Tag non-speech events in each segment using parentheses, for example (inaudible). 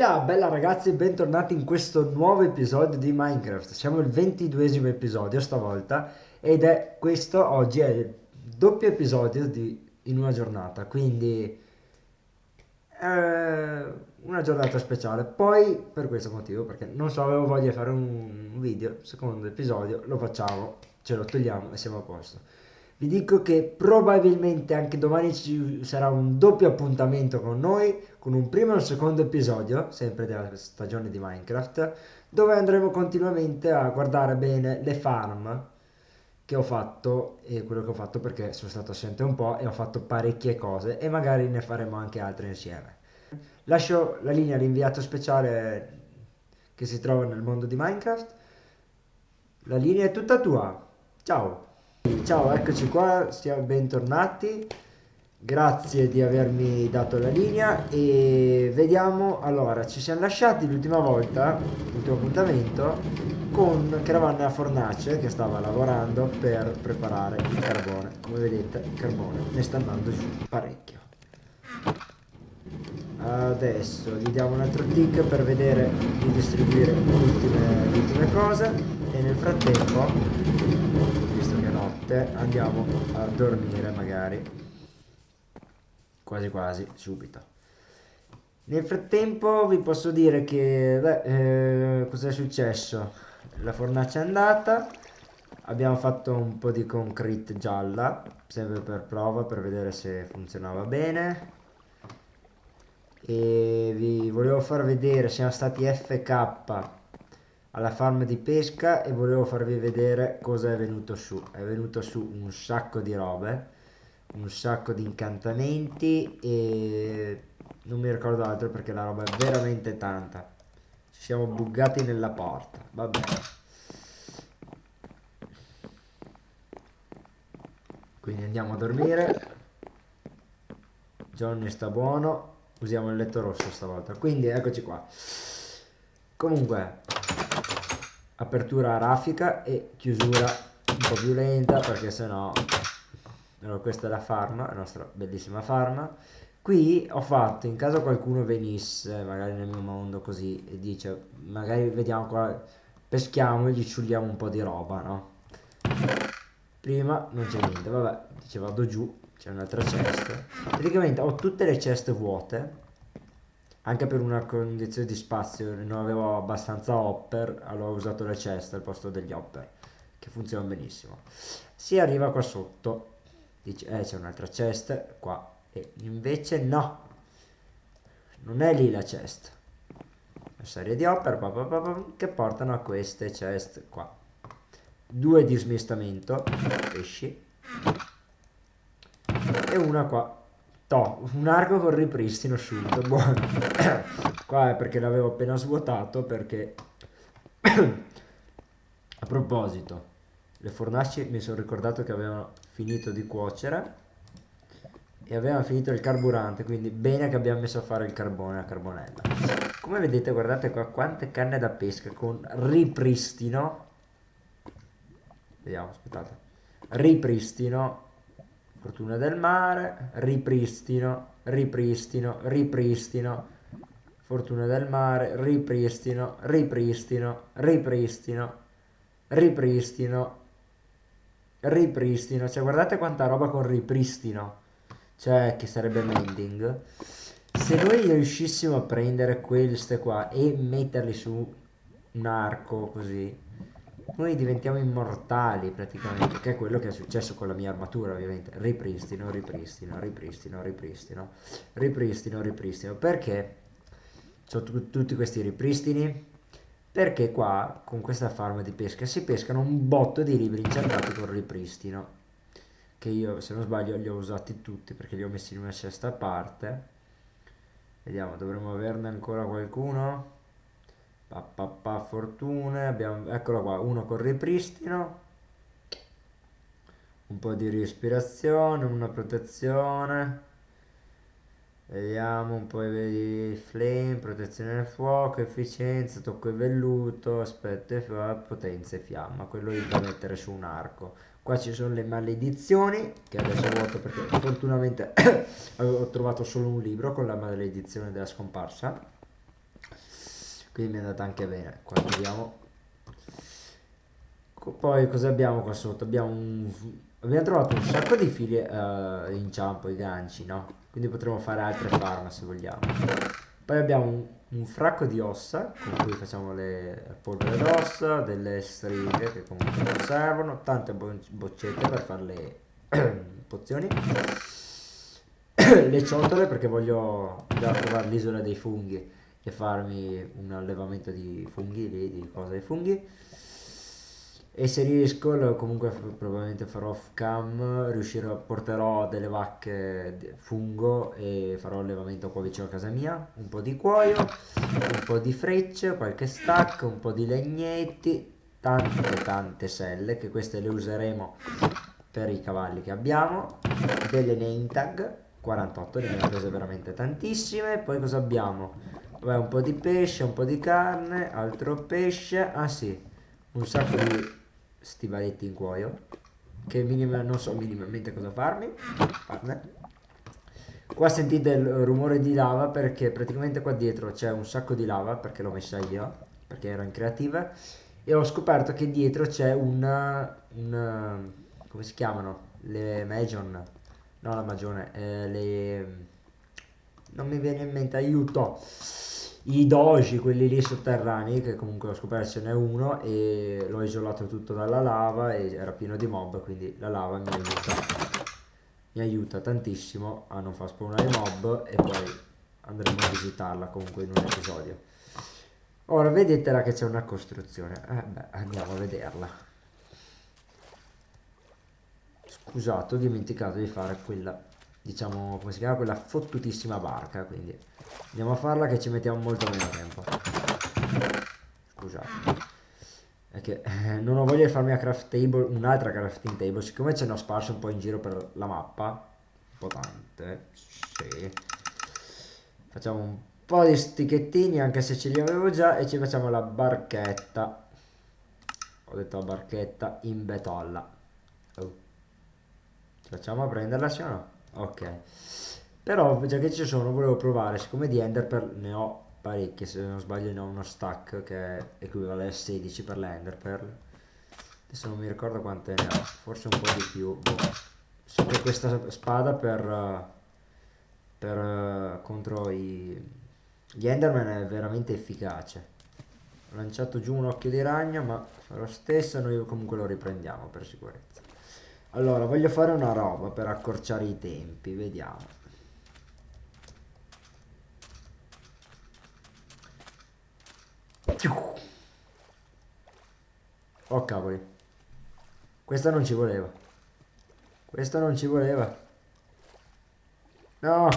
là, bella ragazzi, bentornati in questo nuovo episodio di Minecraft. Siamo al ventiduesimo episodio stavolta ed è questo oggi è il doppio episodio di, in una giornata, quindi è una giornata speciale. Poi per questo motivo, perché non so, avevo voglia di fare un video, secondo episodio, lo facciamo, ce lo togliamo e siamo a posto. Vi dico che probabilmente anche domani ci sarà un doppio appuntamento con noi, con un primo e un secondo episodio, sempre della stagione di Minecraft, dove andremo continuamente a guardare bene le farm che ho fatto e quello che ho fatto perché sono stato assente un po' e ho fatto parecchie cose e magari ne faremo anche altre insieme. Lascio la linea all'inviato speciale che si trova nel mondo di Minecraft. La linea è tutta tua. Ciao! Ciao, eccoci qua, siamo bentornati. Grazie di avermi dato la linea e vediamo, allora, ci siamo lasciati l'ultima volta, l'ultimo appuntamento, con nella fornace che stava lavorando per preparare il carbone. Come vedete, il carbone ne sta andando giù parecchio. Adesso gli diamo un altro tick per vedere di distribuire le ultime, le ultime cose e nel frattempo notte andiamo a dormire magari. Quasi quasi subito. Nel frattempo vi posso dire che beh, eh, cos'è successo? La fornace è andata. Abbiamo fatto un po' di concrete gialla sempre per prova per vedere se funzionava bene. E vi volevo far vedere siamo stati FK alla farm di pesca e volevo farvi vedere cosa è venuto su. È venuto su un sacco di robe un sacco di incantamenti e non mi ricordo altro perché la roba è veramente tanta. Ci siamo buggati nella porta va bene. Quindi andiamo a dormire. Johnny sta buono. Usiamo il letto rosso stavolta. Quindi eccoci qua. Comunque apertura rafica e chiusura un po' più lenta perché sennò allora, questa è la farma, la nostra bellissima farma. Qui ho fatto in caso qualcuno venisse magari nel mio mondo così e dice magari vediamo qua peschiamo e gli ciulliamo un po' di roba no? Prima non c'è niente vabbè ci vado giù c'è un'altra cesta. Praticamente ho tutte le ceste vuote anche per una condizione di spazio non avevo abbastanza hopper allora ho usato le ceste al posto degli hopper che funzionano benissimo. Si arriva qua sotto dice eh c'è un'altra cesta qua e invece no. Non è lì la cesta. Una serie di hopper pa, pa, pa, che portano a queste chest qua. Due di smistamento pesci e una qua To, un arco con ripristino subito, buono. (coughs) Qua è perché l'avevo appena svuotato perché... (coughs) A proposito, le fornaci mi sono ricordato che avevano finito di cuocere e avevano finito il carburante, quindi bene che abbiamo messo a fare il carbone a carbonella. Come vedete, guardate qua quante canne da pesca con ripristino. Vediamo, aspettate. Ripristino Fortuna del mare, ripristino, ripristino, ripristino. Fortuna del mare, ripristino, ripristino, ripristino, ripristino, ripristino. Cioè guardate quanta roba con ripristino. Cioè che sarebbe mending. Se noi riuscissimo a prendere queste qua e metterli su un arco così noi diventiamo immortali praticamente, che è quello che è successo con la mia armatura ovviamente. Ripristino, ripristino, ripristino, ripristino, ripristino, ripristino. Perché ho tutti questi ripristini? Perché qua, con questa farm di pesca, si pescano un botto di libri incertati con ripristino. Che io, se non sbaglio, li ho usati tutti perché li ho messi in una cesta a parte. Vediamo, dovremmo averne ancora qualcuno? Pa, pa, pa, fortune abbiamo eccolo qua uno con ripristino un po' di respirazione una protezione vediamo un po' di flame protezione del fuoco efficienza tocco e velluto aspetto e potenza e fiamma quello lì da mettere su un arco. Qua ci sono le maledizioni che adesso vuoto perché fortunatamente (coughs) ho trovato solo un libro con la maledizione della scomparsa quindi mi è andata anche bene. Qua vediamo poi cosa abbiamo qua sotto? Abbiamo un abbiamo trovato un sacco di fili uh, inciampo i ganci no? Quindi potremo fare altre farm se vogliamo. Poi abbiamo un, un fracco di ossa con cui facciamo le polvere d'ossa delle stringhe che comunque non servono tante bo boccette per fare le (clears throat) pozioni. (clears throat) Le ciotole perché voglio trovare l'isola dei funghi e farmi un allevamento di funghi lì, di cose dei funghi. E se riesco comunque probabilmente farò off cam riuscirò porterò delle vacche fungo e farò allevamento qua vicino a casa mia. Un po' di cuoio un po' di frecce qualche stack un po' di legnetti tante tante selle che queste le useremo per i cavalli che abbiamo. Delle name tag 48 ne abbiamo prese veramente tantissime. Poi cosa abbiamo Vabbè, un po' di pesce un po' di carne altro pesce. Ah sì un sacco di stivaletti in cuoio che minima, non so minimamente cosa farmi. Farne qua sentite il rumore di lava perché praticamente qua dietro c'è un sacco di lava perché l'ho messa io perché ero in creativa e ho scoperto che dietro c'è una come si chiamano? Le Majon no la Magione eh, le non mi viene in mente aiuto i doji, quelli lì sotterranei, che comunque ho scoperto ce n'è uno e l'ho isolato tutto dalla lava e era pieno di mob, quindi la lava mi aiuta, mi aiuta tantissimo a non far spawnare mob e poi andremo a visitarla comunque in un episodio. Ora vedete là che c'è una costruzione, eh beh andiamo a vederla. Scusate ho dimenticato di fare quella, diciamo come si chiama, quella fottutissima barca, quindi Andiamo a farla che ci mettiamo molto meno tempo. Scusate. È che eh, non ho voglia di farmi craft table, un'altra crafting table, siccome ce ne ho sparse un po' in giro per la mappa, un po' tante, sì. Facciamo un po' di sticchettini anche se ce li avevo già e ci facciamo la barchetta. Ho detto la barchetta in betolla. Oh. Ci facciamo a prenderla sì o no? Ok. Però già che ci sono volevo provare, siccome di Enderpearl ne ho parecchie, se non sbaglio ne ho uno stack che equivale a 16 per l'Enderpearl. Adesso non mi ricordo quante ne ho, forse un po' di più. Boh. So questa spada per, per contro i, gli Enderman è veramente efficace. Ho lanciato giù un occhio di ragno, ma lo stesso noi comunque lo riprendiamo per sicurezza. Allora, voglio fare una roba per accorciare i tempi, vediamo. Oh cavoli. Questa non ci voleva. Questa non ci voleva. No.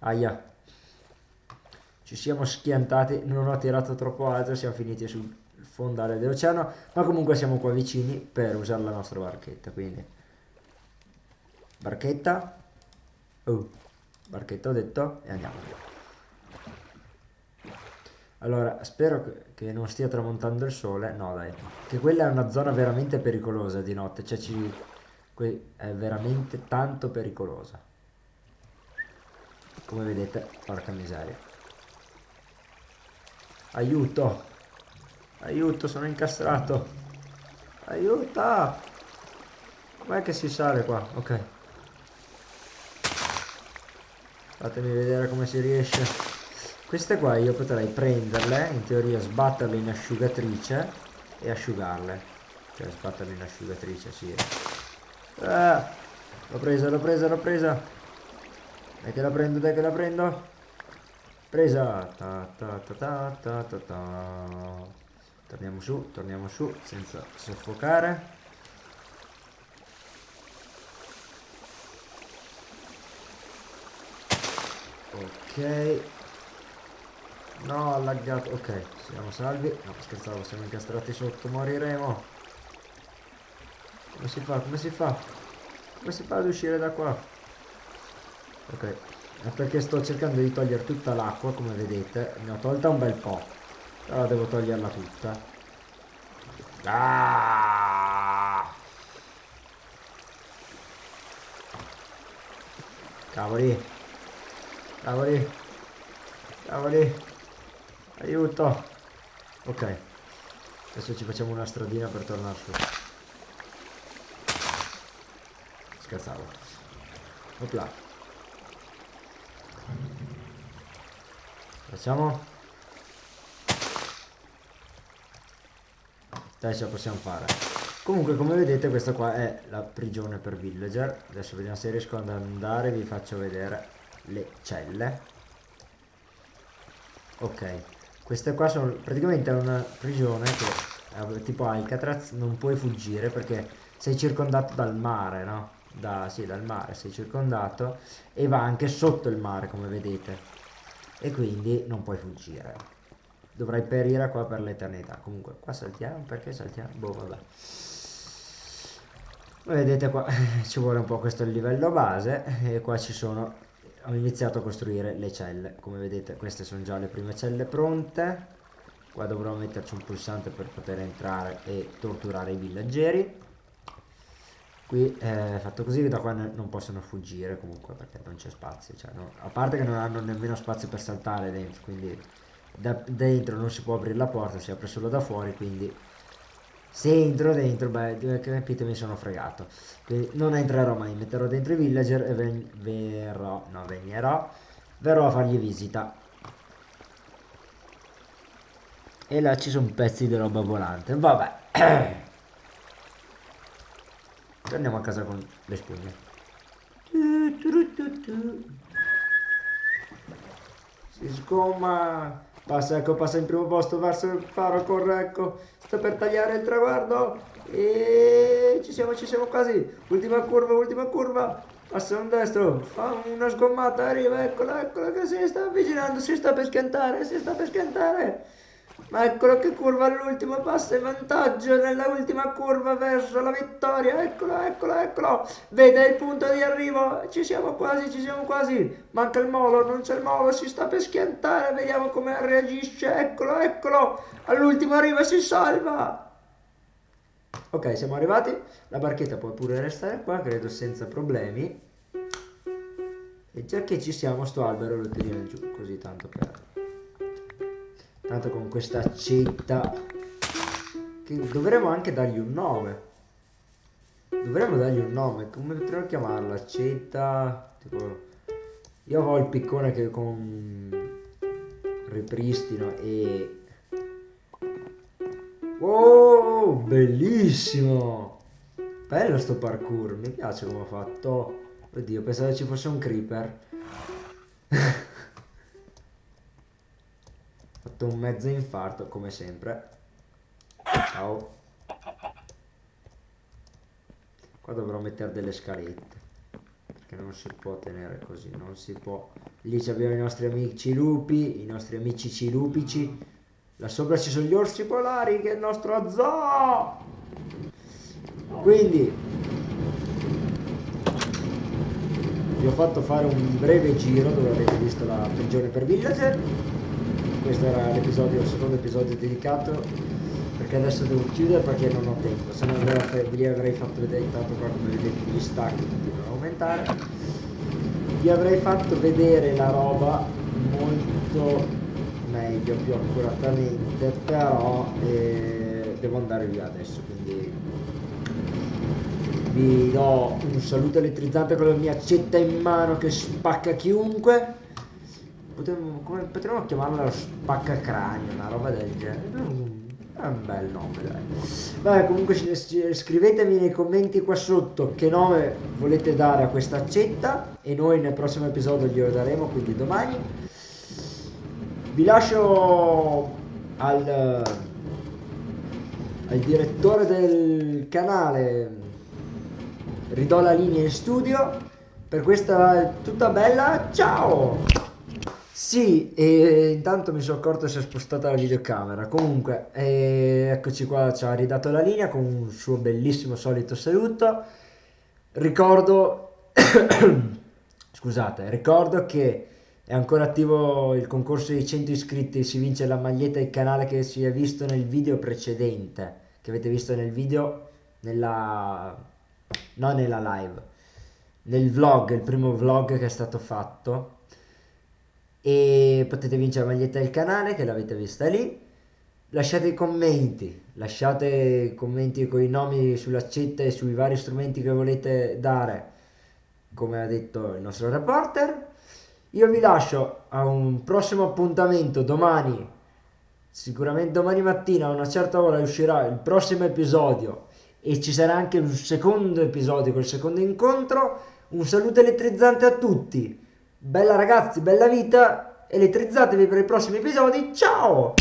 Aia. Ci siamo schiantati. Non ho tirato troppo alto. Siamo finiti sul fondale dell'oceano. Ma comunque siamo qua vicini per usare la nostra barchetta. Quindi. Barchetta. Oh. Barchetta ho detto. E andiamo. Allora, spero che non stia tramontando il sole. No, dai. Che quella è una zona veramente pericolosa di notte. Cioè, ci... è veramente tanto pericolosa. Come vedete, porca miseria. Aiuto! Aiuto, sono incastrato! Aiuta! Com'è che si sale qua? Ok. Fatemi vedere come si riesce. Queste qua io potrei prenderle, in teoria sbatterle in asciugatrice e asciugarle. Cioè sbatterle in asciugatrice, sì. Ah, l'ho presa, l'ho presa, l'ho presa. Dai che la prendo, dai che la prendo. Presa. Ta, ta, ta, ta, ta, ta, ta. Torniamo su, torniamo su, senza soffocare. Ok, No, ha laggato. Ok, siamo salvi. No, scherzavo, siamo incastrati sotto, moriremo. Come si fa? Come si fa? Come si fa ad uscire da qua? Ok, è perché sto cercando di togliere tutta l'acqua, come vedete. Ne ho tolta un bel po'. Però devo toglierla tutta. Ah! Cavoli. Cavoli. Cavoli. Aiuto. Ok. Adesso ci facciamo una stradina per tornare su. Scherzavo. Opla. Facciamo. Dai, ce la possiamo fare. Comunque, come vedete, questa qua è la prigione per villager. Adesso vediamo se riesco ad andare, vi faccio vedere le celle. Ok, questa qua sono praticamente una prigione che tipo Alcatraz non puoi fuggire perché sei circondato dal mare, no? Da, sì, dal mare sei circondato e va anche sotto il mare come vedete e quindi non puoi fuggire. Dovrai perire qua per l'eternità. Comunque qua saltiamo, perché saltiamo? Boh vabbè. Vedete qua (laughs) ci vuole un po' questo livello base e qua ci sono ho iniziato a costruire le celle come vedete queste sono già le prime celle pronte qua dovrò metterci un pulsante per poter entrare e torturare i villaggeri qui è fatto così da qua non possono fuggire comunque perché non c'è spazio cioè, no, a parte che non hanno nemmeno spazio per saltare dentro quindi da dentro non si può aprire la porta si apre solo da fuori quindi se entro dentro, beh, capite, mi sono fregato. Quindi non entrerò mai, metterò dentro i villager e ven verrò, no, venierò, verrò a fargli visita. E là ci sono pezzi di roba volante. Vabbè. (clears throat) Torniamo a casa con le spugne. Si sgomma. Passa, ecco, passa in primo posto verso il faro, corre, ecco. Sta per tagliare il traguardo. E ci siamo, ci siamo quasi. Ultima curva, ultima curva. Passa un destro, fa una sgommata, arriva, eccola, eccola che si sta avvicinando, si sta per schiantare, si sta per schiantare. Ma eccolo che curva all'ultimo, passa in vantaggio nella ultima curva verso la vittoria. Eccolo, eccolo, eccolo. Vede il punto di arrivo. Ci siamo quasi, ci siamo quasi. Manca il molo, non c'è il molo, si sta per schiantare. Vediamo come reagisce. Eccolo, eccolo. All'ultimo arriva e si salva. Ok, siamo arrivati. La barchetta può pure restare qua, credo senza problemi. E già che ci siamo, sto albero lo tiriamo giù, così tanto per tanto con questa accetta che dovremmo anche dargli un nome. Dovremmo dargli un nome come potremmo chiamarla? Accetta tipo io ho il piccone che con ripristino e oh bellissimo! Bello sto parkour mi piace come ho fatto. Oddio pensavo ci fosse un creeper (laughs) fatto un mezzo infarto come sempre. Ciao. Qua dovrò mettere delle scalette perché non si può tenere così non si può. Lì abbiamo i nostri amici lupi i nostri amici cilupici. Là sopra ci sono gli orsi polari che è il nostro zoo. Quindi vi ho fatto fare un breve giro dove avete visto la prigione per villager questo era l'episodio, il secondo episodio dedicato perché adesso devo chiudere perché non ho tempo se no vi avrei fatto vedere intanto qua come vedete gli stacchi continuano a aumentare. Vi avrei fatto vedere la roba molto meglio più accuratamente però eh, devo andare via adesso quindi vi do un saluto elettrizzante con la mia accetta in mano che spacca chiunque Potremmo, come, potremmo chiamarla spaccacranio, una roba del genere. È un bel nome, dai. Beh, comunque scrivetemi nei commenti qua sotto che nome volete dare a questa accetta e noi nel prossimo episodio glielo daremo, quindi domani. Vi lascio al, al direttore del canale, ridò la linea in studio. Per questa tutta bella, ciao! Sì, e intanto mi sono accorto si è spostata la videocamera. Comunque, eh, eccoci qua, ci ha ridato la linea con un suo bellissimo solito saluto. Ricordo, (coughs) scusate, ricordo che è ancora attivo il concorso dei 100 iscritti, si vince la maglietta del canale che si è visto nel video precedente, che avete visto nel video, nella... non nella live, nel vlog, il primo vlog che è stato fatto e potete vincere la maglietta del canale che l'avete vista lì. Lasciate i commenti, lasciate commenti con i nomi sulla chat e sui vari strumenti che volete dare, come ha detto il nostro reporter. Io vi lascio a un prossimo appuntamento domani, sicuramente domani mattina a una certa ora uscirà il prossimo episodio e ci sarà anche un secondo episodio col secondo incontro. Un saluto elettrizzante a tutti. Bella ragazzi, bella vita, elettrizzatevi per i prossimi episodi. Ciao!